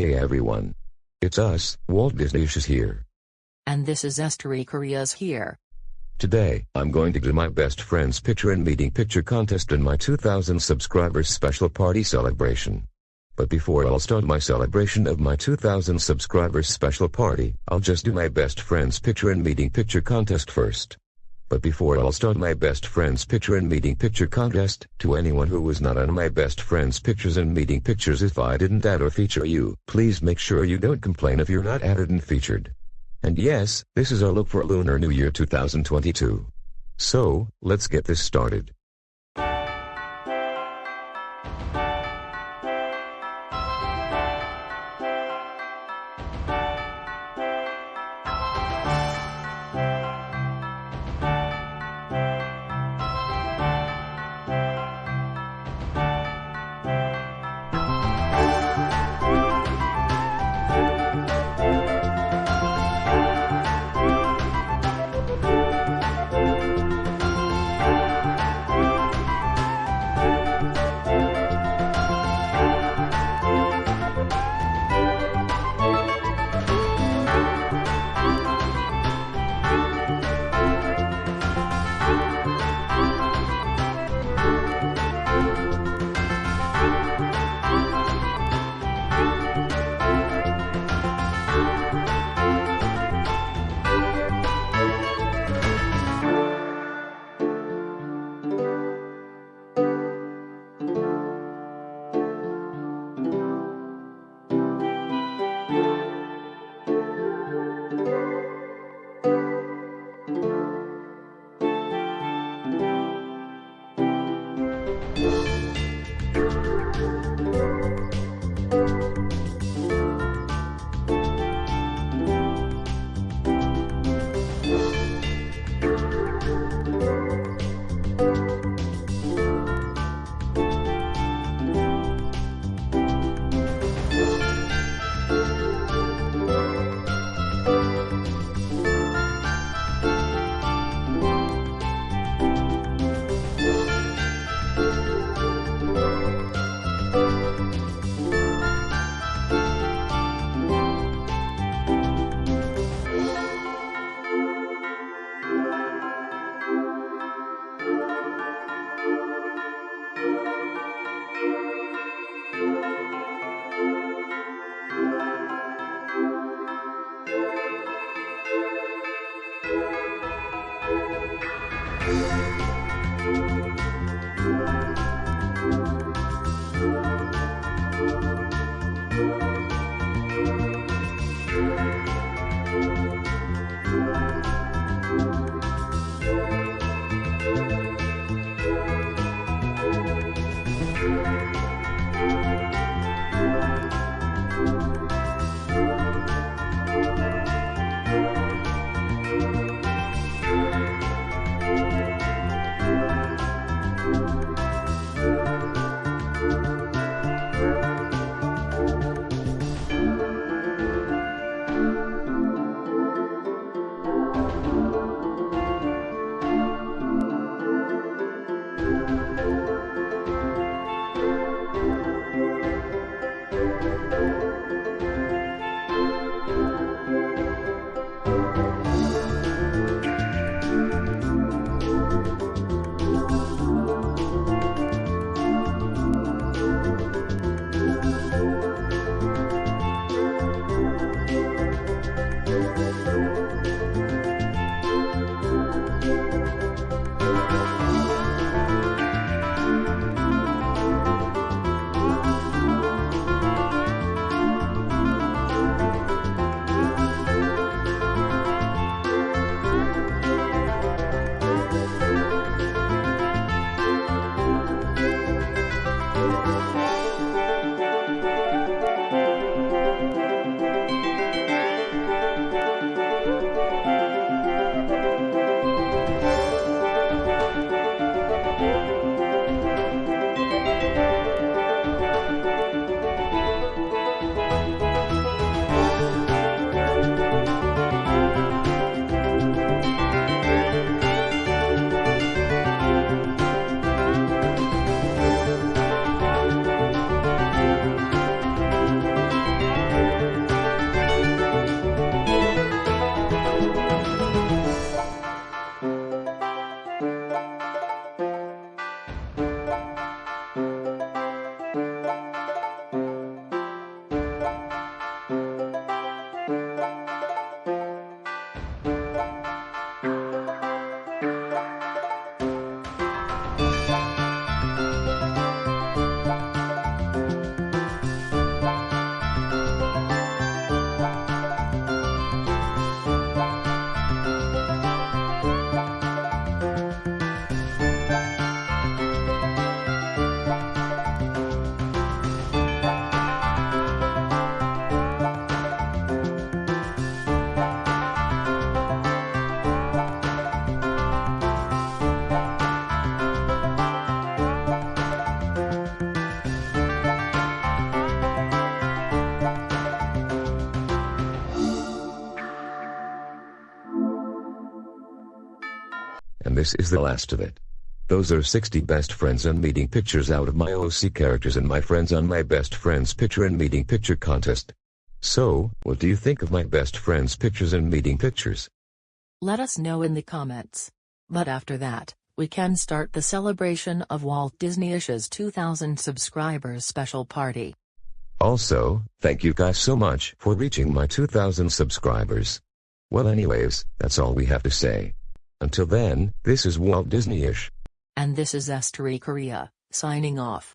Hey everyone. It's us, Walt Disney-ish here. And this is Esther Korea's here. Today, I'm going to do my best friend's picture and meeting picture contest in my 2000 subscribers special party celebration. But before I'll start my celebration of my 2000 subscribers special party, I'll just do my best friend's picture and meeting picture contest first. But before I'll start my best friend's picture and meeting picture contest, to anyone who was not on my best friend's pictures and meeting pictures if I didn't add or feature you, please make sure you don't complain if you're not added and featured. And yes, this is our look for Lunar New Year 2022. So, let's get this started. This is the last of it. Those are 60 best friends and meeting pictures out of my OC characters and my friends on my best friends picture and meeting picture contest. So, what do you think of my best friends pictures and meeting pictures? Let us know in the comments. But after that, we can start the celebration of Walt Disney-ish's 2000 subscribers special party. Also, thank you guys so much for reaching my 2000 subscribers. Well anyways, that's all we have to say. Until then, this is Walt Disney-ish. And this is Estery Korea, signing off.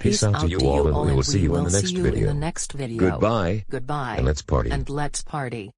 Peace, Peace out, out, to you, all, and all we will see you, will in, the next see you in the next video. Goodbye. Goodbye. And let's party. And let's party.